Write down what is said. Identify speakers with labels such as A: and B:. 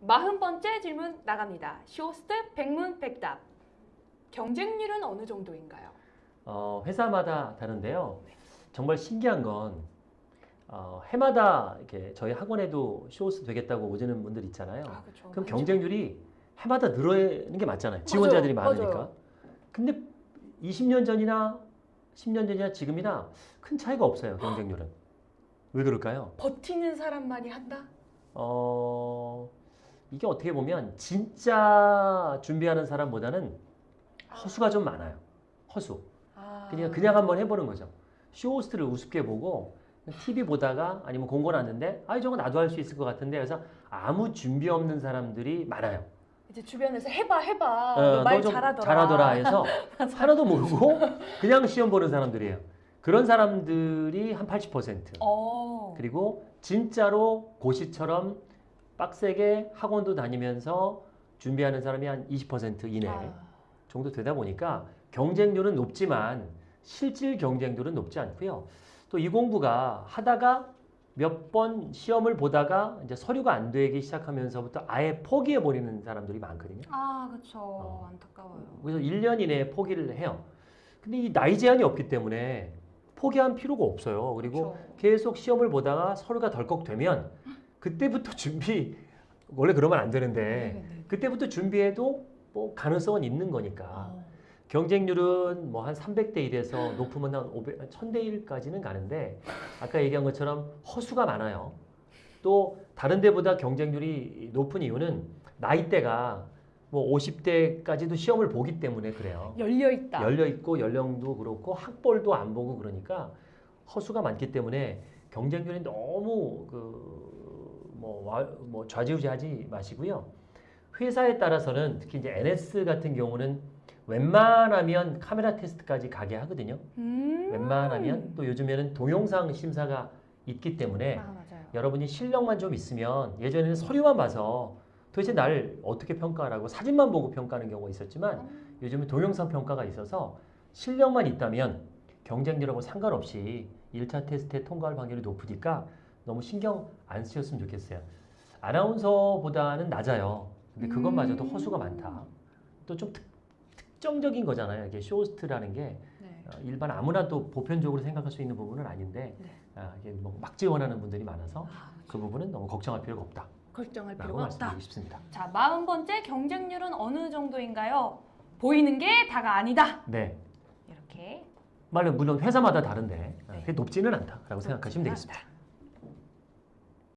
A: 마흔 번째 질문 나갑니다. 쇼호스트 백문백답. 경쟁률은 어느 정도인가요?
B: 어, 회사마다 다른데요. 정말 신기한 건 어, 해마다 이렇게 저희 학원에도 쇼호스트 되겠다고 오시는 분들 있잖아요.
A: 아.
B: 그럼 경쟁률이 해마다 늘어나는 게 맞잖아요. 지원자들이
A: 맞아요.
B: 많으니까.
A: 맞아요.
B: 근데 20년 전이나 10년 전이나 지금이나 큰 차이가 없어요. 경쟁률은. 왜 그럴까요?
A: 버티는 사람만이 한다?
B: 어, 이게 어떻게 보면 진짜 준비하는 사람보다는 허수가 좀 많아요. 허수.
A: 아.
B: 그냥 그냥 한번 해보는 거죠. 쇼호스트를 우습게 보고 TV 보다가 아니면 공고 났는데 아 저거 나도 할 수 있을 것 같은데 그래서 아무 준비 없는 사람들이 많아요.
A: 이제 주변에서 해봐 해봐.
B: 어,
A: 너말 잘하더라.
B: 잘하더라 해서 하나도 모르고 그냥 시험 보는 사람들이에요. 그런 사람들이 한 80%.
A: 어.
B: 그리고 진짜로 고시처럼 빡세게 학원도 다니면서 준비하는 사람이 한 20% 이내
A: 아.
B: 정도 되다 보니까 경쟁률은 높지만 실질 경쟁률은 높지 않고요. 또 이 공부가 하다가 몇 번 시험을 보다가 이제 서류가 안 되기 시작하면서부터 아예 포기해 버리는 사람들이 많거든요.
A: 아, 그렇죠.
B: 어.
A: 안타까워요.
B: 그래서 1년 이내에 포기를 해요. 근데 이 나이 제한이 없기 때문에 포기할 필요가 없어요. 그리고
A: 그렇죠.
B: 계속 시험을 보다가 서류가 덜컥 되면 그때부터 준비 원래 그러면 안 되는데
A: 네, 네.
B: 그때부터 준비해도 뭐 가능성은 있는 거니까
A: 어.
B: 경쟁률은 뭐 한 300대 1에서 높으면 한 500, 1000대 1까지는 가는데 아까 얘기한 것처럼 허수가 많아요. 또 다른 데보다 경쟁률이 높은 이유는 나이대가 뭐 50대까지도 시험을 보기 때문에 그래요.
A: 열려 있다.
B: 열려 있고 연령도 그렇고 학벌도 안 보고 그러니까 허수가 많기 때문에 경쟁률이 너무 그 뭐뭐 좌지우지하지 마시고요. 회사에 따라서는 특히 이제 NS 같은 경우는 웬만하면 카메라 테스트까지 가게 하거든요.
A: 음.
B: 웬만하면 또 요즘에는 동영상 심사가 있기 때문에
A: 아.
B: 여러분이 실력만 좀 있으면 예전에는 서류만 봐서 도대체 날 어떻게 평가하라고 사진만 보고 평가하는 경우가 있었지만
A: 음.
B: 요즘은 동영상 평가가 있어서 실력만 있다면 경쟁률하고 상관없이 1차 테스트에 통과할 확률이 높으니까 너무 신경 안 쓰셨으면 좋겠어요. 아나운서보다는 낮아요. 근데 그것마저도
A: 음.
B: 허수가 많다. 또 좀 특정적인 거잖아요. 이게 쇼호스트라는 게
A: 네.
B: 어, 일반 아무나 또 보편적으로 생각할 수 있는 부분은 아닌데
A: 네.
B: 아, 이게 뭐 막 지원하는 분들이 많아서
A: 아,
B: 그 부분은 너무 걱정할 필요가 없다.
A: 걱정할 필요가 없다.
B: 말씀드리고 싶습니다.
A: 자, 마흔 번째 경쟁률은 어느 정도인가요? 보이는 게 다가 아니다.
B: 네.
A: 이렇게
B: 물론 물론 회사마다 다른데 아,
A: 네.
B: 높지는 않다라고 생각하시면
A: 그렇구나.
B: 되겠습니다.